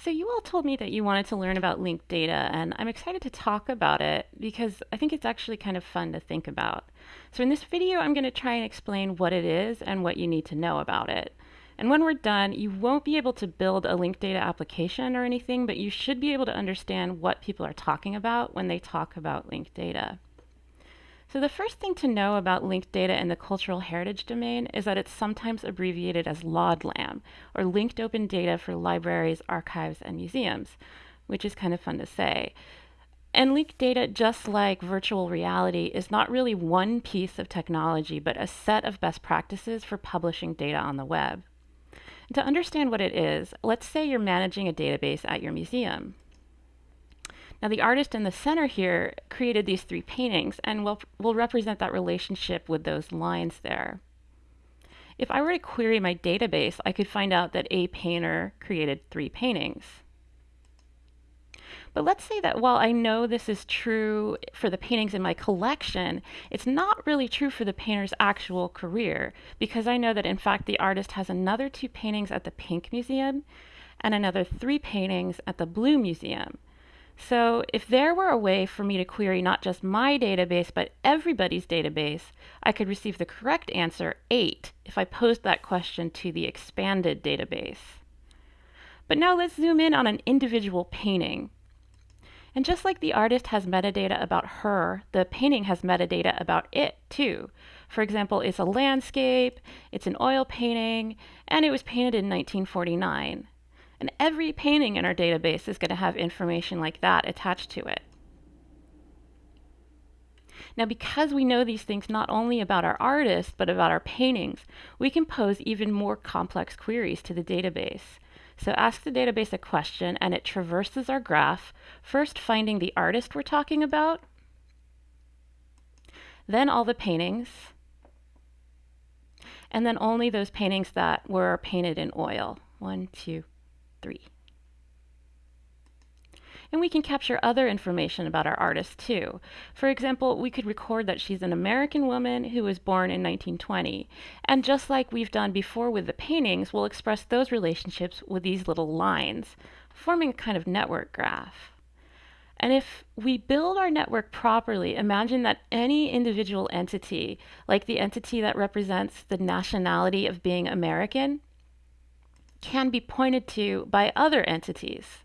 So you all told me that you wanted to learn about linked data, and I'm excited to talk about it because I think it's actually kind of fun to think about. So in this video, I'm going to try and explain what it is and what you need to know about it. And when we're done, you won't be able to build a linked data application or anything, but you should be able to understand what people are talking about when they talk about linked data. So the first thing to know about linked data in the cultural heritage domain is that it's sometimes abbreviated as LODLAM, or Linked Open Data for Libraries, Archives, and Museums, which is kind of fun to say. And linked data, just like virtual reality, is not really one piece of technology, but a set of best practices for publishing data on the web. To understand what it is, let's say you're managing a database at your museum. Now the artist in the center here created these three paintings and will will represent that relationship with those lines there. If I were to query my database, I could find out that a painter created three paintings. But let's say that while I know this is true for the paintings in my collection, it's not really true for the painter's actual career because I know that in fact the artist has another two paintings at the Pink Museum and another three paintings at the Blue Museum. So if there were a way for me to query not just my database, but everybody's database, I could receive the correct answer, 8, if I posed that question to the expanded database. But now let's zoom in on an individual painting. And just like the artist has metadata about her, the painting has metadata about it too. For example, it's a landscape, it's an oil painting, and it was painted in 1949. And every painting in our database is going to have information like that attached to it. Now, because we know these things not only about our artists, but about our paintings, we can pose even more complex queries to the database. So ask the database a question and it traverses our graph, first finding the artist we're talking about, then all the paintings, and then only those paintings that were painted in oil. One, two, 3. And we can capture other information about our artist too. For example, we could record that she's an American woman who was born in 1920. And just like we've done before with the paintings, we'll express those relationships with these little lines, forming a kind of network graph. And if we build our network properly, imagine that any individual entity, like the entity that represents the nationality of being American, can be pointed to by other entities.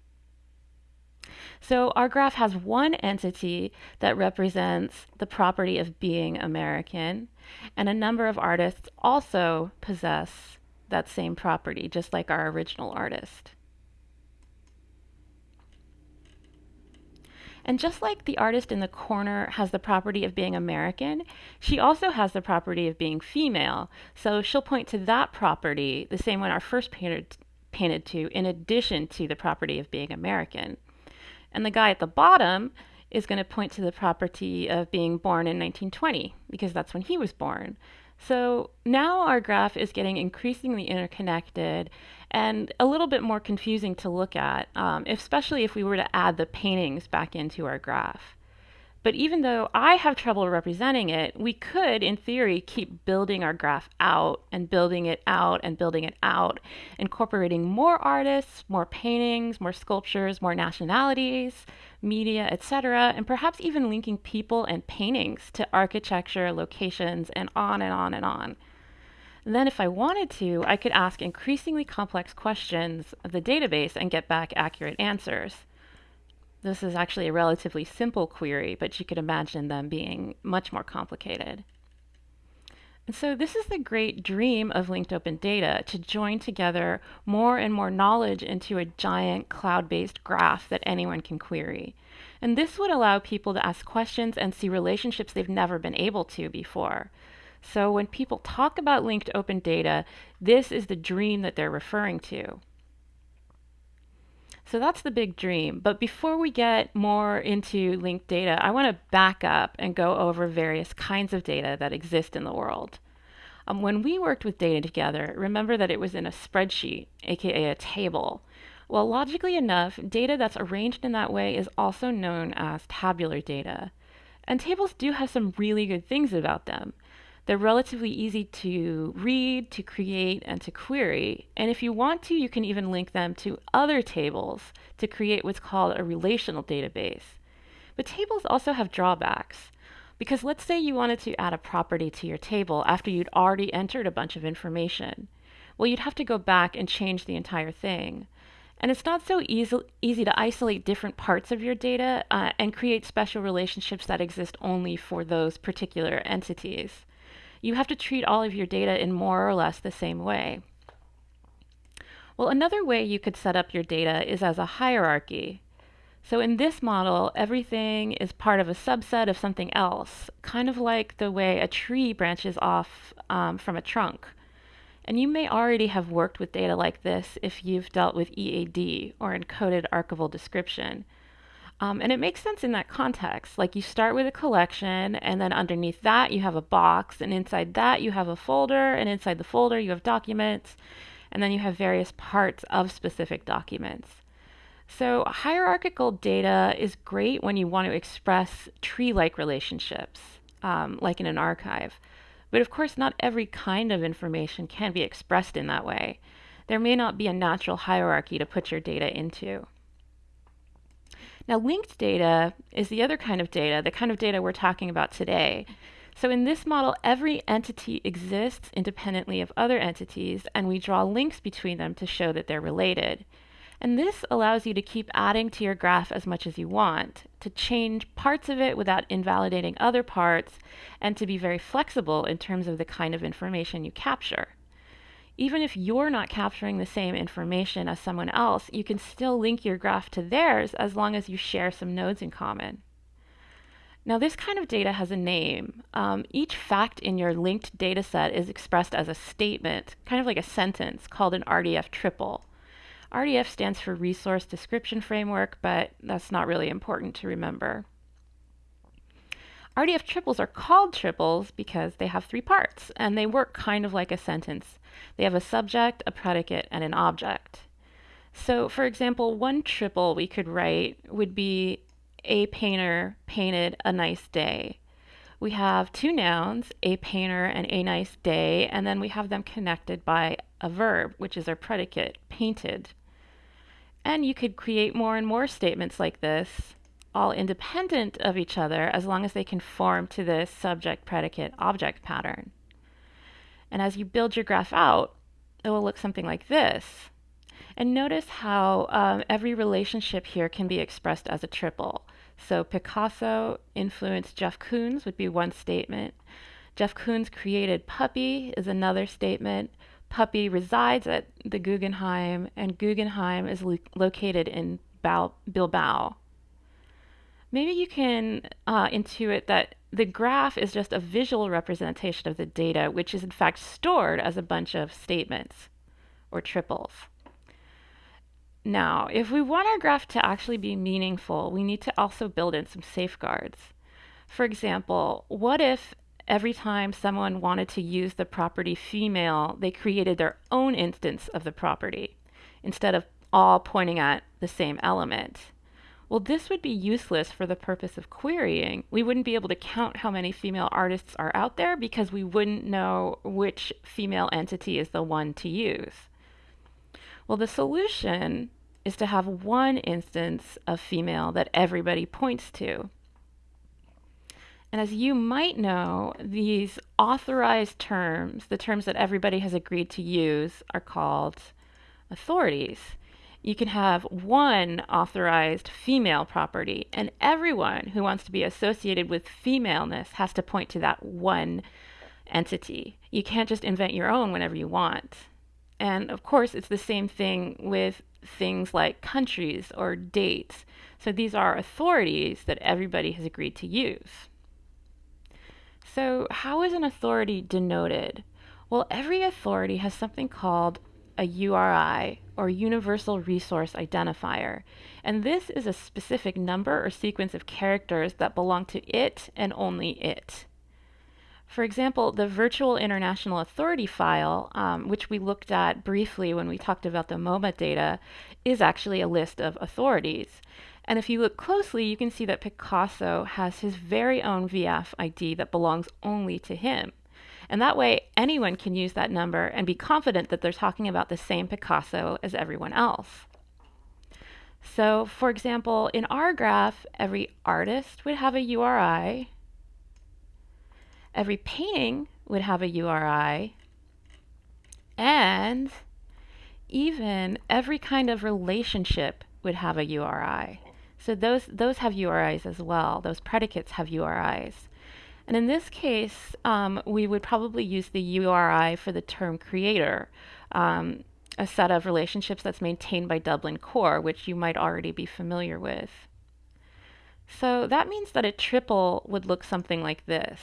So our graph has one entity that represents the property of being American, and a number of artists also possess that same property, just like our original artist. And just like the artist in the corner has the property of being American, she also has the property of being female. So she'll point to that property, the same one our first painter painted to, in addition to the property of being American. And the guy at the bottom is going to point to the property of being born in 1920, because that's when he was born. So now our graph is getting increasingly interconnected and a little bit more confusing to look at, um, especially if we were to add the paintings back into our graph. But even though I have trouble representing it, we could, in theory, keep building our graph out and building it out and building it out, incorporating more artists, more paintings, more sculptures, more nationalities, media, etc., and perhaps even linking people and paintings to architecture, locations, and on and on and on. Then if I wanted to, I could ask increasingly complex questions of the database and get back accurate answers. This is actually a relatively simple query, but you could imagine them being much more complicated. And so this is the great dream of linked open data, to join together more and more knowledge into a giant cloud-based graph that anyone can query. And this would allow people to ask questions and see relationships they've never been able to before. So when people talk about linked open data, this is the dream that they're referring to. So that's the big dream. But before we get more into linked data, I want to back up and go over various kinds of data that exist in the world. Um, when we worked with data together, remember that it was in a spreadsheet, aka a table. Well, logically enough, data that's arranged in that way is also known as tabular data. And tables do have some really good things about them. They're relatively easy to read, to create, and to query. And if you want to, you can even link them to other tables to create what's called a relational database. But tables also have drawbacks. Because let's say you wanted to add a property to your table after you'd already entered a bunch of information. Well, you'd have to go back and change the entire thing. And it's not so easy, easy to isolate different parts of your data uh, and create special relationships that exist only for those particular entities you have to treat all of your data in more or less the same way. Well, another way you could set up your data is as a hierarchy. So in this model, everything is part of a subset of something else, kind of like the way a tree branches off um, from a trunk. And you may already have worked with data like this if you've dealt with EAD or encoded archival description. Um, and it makes sense in that context. Like you start with a collection, and then underneath that you have a box, and inside that you have a folder, and inside the folder you have documents, and then you have various parts of specific documents. So, hierarchical data is great when you want to express tree like relationships, um, like in an archive. But of course, not every kind of information can be expressed in that way. There may not be a natural hierarchy to put your data into. Now, linked data is the other kind of data, the kind of data we're talking about today. So in this model, every entity exists independently of other entities, and we draw links between them to show that they're related. And this allows you to keep adding to your graph as much as you want, to change parts of it without invalidating other parts, and to be very flexible in terms of the kind of information you capture even if you're not capturing the same information as someone else, you can still link your graph to theirs as long as you share some nodes in common. Now, this kind of data has a name. Um, each fact in your linked data set is expressed as a statement, kind of like a sentence, called an RDF triple. RDF stands for Resource Description Framework, but that's not really important to remember. RDF triples are called triples because they have three parts, and they work kind of like a sentence. They have a subject, a predicate, and an object. So, for example, one triple we could write would be a painter painted a nice day. We have two nouns, a painter and a nice day, and then we have them connected by a verb, which is our predicate, painted. And you could create more and more statements like this all independent of each other as long as they conform to this subject predicate object pattern. And as you build your graph out, it will look something like this. And notice how um, every relationship here can be expressed as a triple. So Picasso influenced Jeff Koons would be one statement. Jeff Koons created Puppy is another statement. Puppy resides at the Guggenheim, and Guggenheim is lo located in Bilbao maybe you can uh, intuit that the graph is just a visual representation of the data, which is in fact stored as a bunch of statements or triples. Now, if we want our graph to actually be meaningful, we need to also build in some safeguards. For example, what if every time someone wanted to use the property female, they created their own instance of the property instead of all pointing at the same element? Well, this would be useless for the purpose of querying. We wouldn't be able to count how many female artists are out there because we wouldn't know which female entity is the one to use. Well, the solution is to have one instance of female that everybody points to. And as you might know, these authorized terms, the terms that everybody has agreed to use, are called authorities you can have one authorized female property, and everyone who wants to be associated with femaleness has to point to that one entity. You can't just invent your own whenever you want. And of course, it's the same thing with things like countries or dates. So these are authorities that everybody has agreed to use. So, how is an authority denoted? Well, every authority has something called a URI, or Universal Resource Identifier, and this is a specific number or sequence of characters that belong to it and only it. For example, the Virtual International Authority file, um, which we looked at briefly when we talked about the MoMA data, is actually a list of authorities. And if you look closely, you can see that Picasso has his very own VIAF ID that belongs only to him. And that way, anyone can use that number and be confident that they're talking about the same Picasso as everyone else. So, for example, in our graph, every artist would have a URI, every painting would have a URI, and even every kind of relationship would have a URI. So those, those have URIs as well. Those predicates have URIs. And in this case, um, we would probably use the URI for the term creator, um, a set of relationships that's maintained by Dublin Core, which you might already be familiar with. So that means that a triple would look something like this.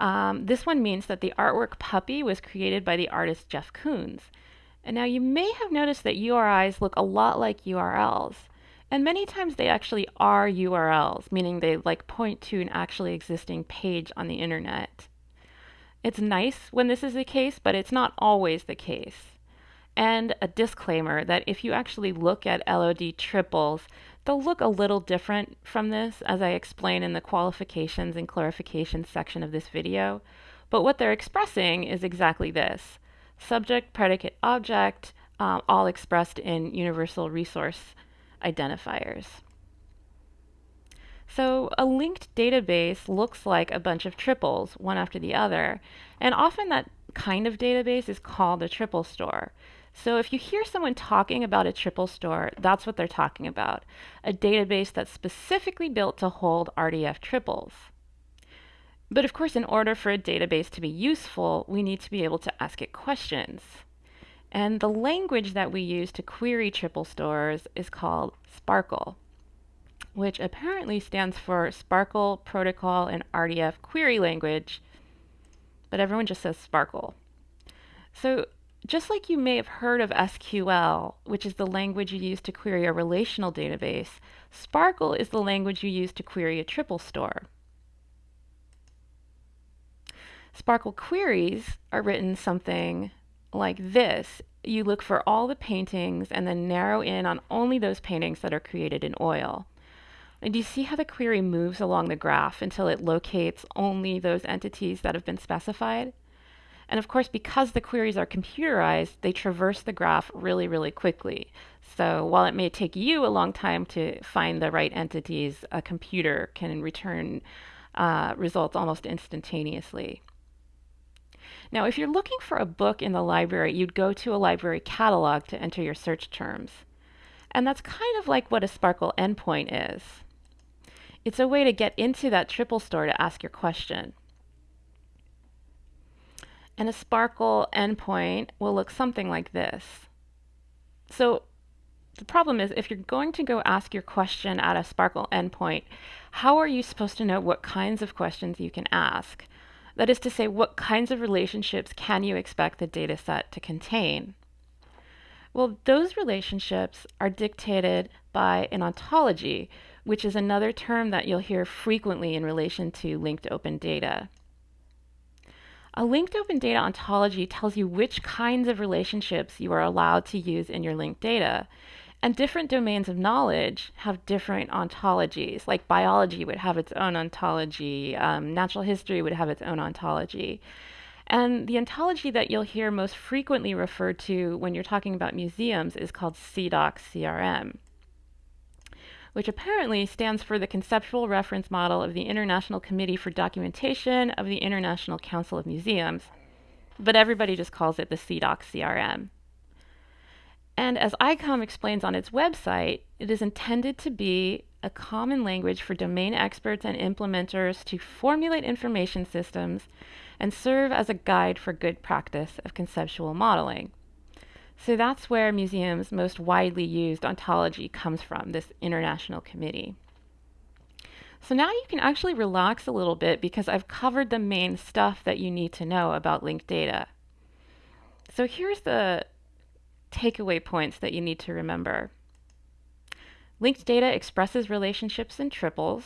Um, this one means that the artwork Puppy was created by the artist Jeff Koons. And now you may have noticed that URIs look a lot like URLs. And many times they actually are URLs, meaning they like point to an actually existing page on the internet. It's nice when this is the case, but it's not always the case. And a disclaimer that if you actually look at LOD triples, they'll look a little different from this, as I explain in the qualifications and clarifications section of this video. But what they're expressing is exactly this subject, predicate, object, uh, all expressed in universal resource identifiers. So a linked database looks like a bunch of triples, one after the other, and often that kind of database is called a triple store. So if you hear someone talking about a triple store, that's what they're talking about, a database that's specifically built to hold RDF triples. But of course, in order for a database to be useful, we need to be able to ask it questions. And the language that we use to query triple stores is called SPARQL, which apparently stands for SPARQL Protocol and RDF Query Language, but everyone just says SPARQL. So just like you may have heard of SQL, which is the language you use to query a relational database, SPARQL is the language you use to query a triple store. SPARQL queries are written something like this. You look for all the paintings and then narrow in on only those paintings that are created in oil. And you see how the query moves along the graph until it locates only those entities that have been specified? And of course, because the queries are computerized, they traverse the graph really, really quickly. So while it may take you a long time to find the right entities, a computer can return uh, results almost instantaneously. Now, if you're looking for a book in the library, you'd go to a library catalog to enter your search terms. And that's kind of like what a SPARQL endpoint is. It's a way to get into that triple store to ask your question. And a SPARQL endpoint will look something like this. So the problem is if you're going to go ask your question at a SPARQL endpoint, how are you supposed to know what kinds of questions you can ask? That is to say, what kinds of relationships can you expect the data set to contain? Well, those relationships are dictated by an ontology, which is another term that you'll hear frequently in relation to linked open data. A linked open data ontology tells you which kinds of relationships you are allowed to use in your linked data. And different domains of knowledge have different ontologies. Like biology would have its own ontology, um, natural history would have its own ontology. And the ontology that you'll hear most frequently referred to when you're talking about museums is called CIDOC CRM which apparently stands for the Conceptual Reference Model of the International Committee for Documentation of the International Council of Museums, but everybody just calls it the CIDOC CRM. And as ICOM explains on its website, it is intended to be a common language for domain experts and implementers to formulate information systems and serve as a guide for good practice of conceptual modeling. So that's where museums' most widely used ontology comes from, this international committee. So now you can actually relax a little bit because I've covered the main stuff that you need to know about linked data. So here's the takeaway points that you need to remember. Linked data expresses relationships in triples.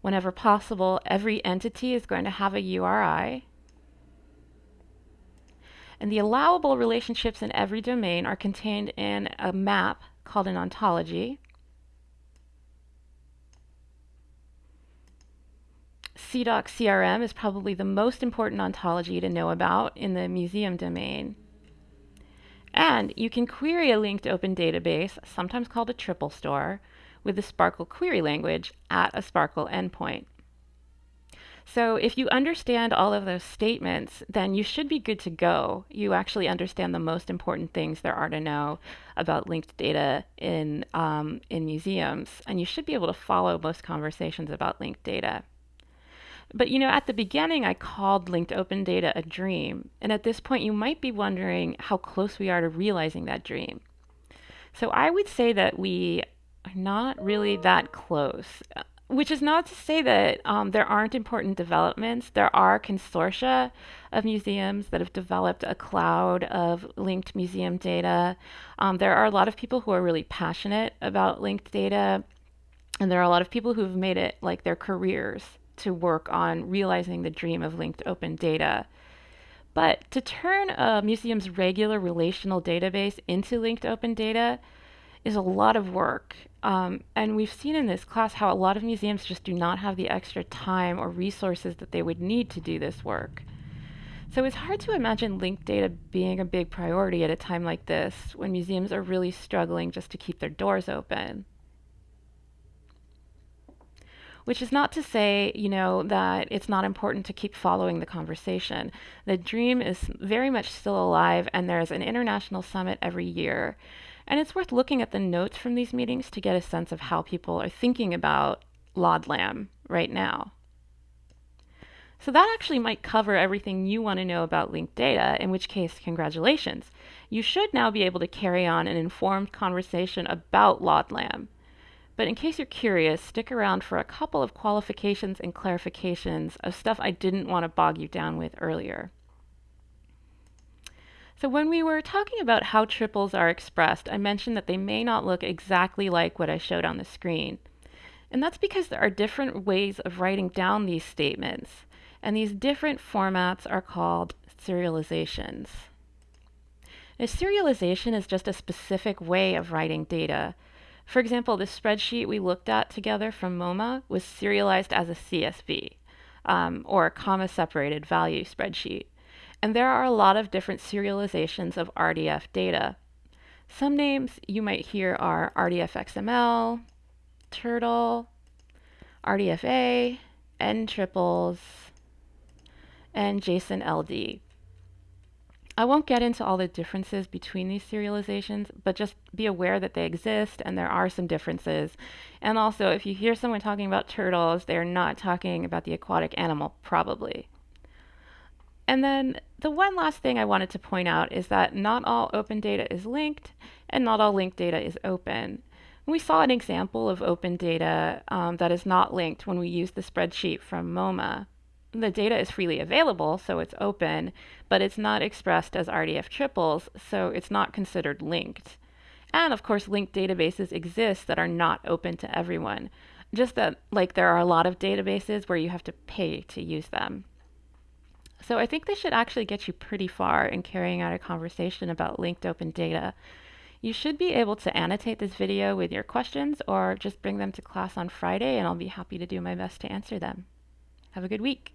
Whenever possible, every entity is going to have a URI. And the allowable relationships in every domain are contained in a map called an ontology. CIDOC CRM is probably the most important ontology to know about in the museum domain. And you can query a linked open database, sometimes called a triple store, with the SPARQL query language at a SPARQL endpoint. So if you understand all of those statements, then you should be good to go. You actually understand the most important things there are to know about linked data in, um, in museums, and you should be able to follow most conversations about linked data. But you know, at the beginning, I called linked open data a dream. And at this point, you might be wondering how close we are to realizing that dream. So I would say that we are not really that close which is not to say that um, there aren't important developments. There are consortia of museums that have developed a cloud of linked museum data. Um, there are a lot of people who are really passionate about linked data, and there are a lot of people who've made it like their careers to work on realizing the dream of linked open data. But to turn a museum's regular relational database into linked open data is a lot of work. Um, and we've seen in this class how a lot of museums just do not have the extra time or resources that they would need to do this work. So it's hard to imagine linked data being a big priority at a time like this when museums are really struggling just to keep their doors open. Which is not to say, you know, that it's not important to keep following the conversation. The dream is very much still alive, and there's an international summit every year. And it's worth looking at the notes from these meetings to get a sense of how people are thinking about LODLAM right now. So that actually might cover everything you want to know about linked data, in which case, congratulations. You should now be able to carry on an informed conversation about LODLAM. But in case you're curious, stick around for a couple of qualifications and clarifications of stuff I didn't want to bog you down with earlier. So when we were talking about how triples are expressed, I mentioned that they may not look exactly like what I showed on the screen. And that's because there are different ways of writing down these statements. And these different formats are called serializations. A serialization is just a specific way of writing data. For example, the spreadsheet we looked at together from MoMA was serialized as a CSV, um, or a comma-separated value spreadsheet. And there are a lot of different serializations of RDF data. Some names you might hear are RDF-XML, Turtle, RDFA, N triples, and JSON LD. I won't get into all the differences between these serializations, but just be aware that they exist and there are some differences. And also, if you hear someone talking about turtles, they're not talking about the aquatic animal, probably. And then the one last thing I wanted to point out is that not all open data is linked and not all linked data is open. We saw an example of open data um, that is not linked when we used the spreadsheet from MoMA. The data is freely available, so it's open, but it's not expressed as RDF triples, so it's not considered linked. And of course, linked databases exist that are not open to everyone. Just that, like, there are a lot of databases where you have to pay to use them. So I think this should actually get you pretty far in carrying out a conversation about linked open data. You should be able to annotate this video with your questions or just bring them to class on Friday and I'll be happy to do my best to answer them. Have a good week.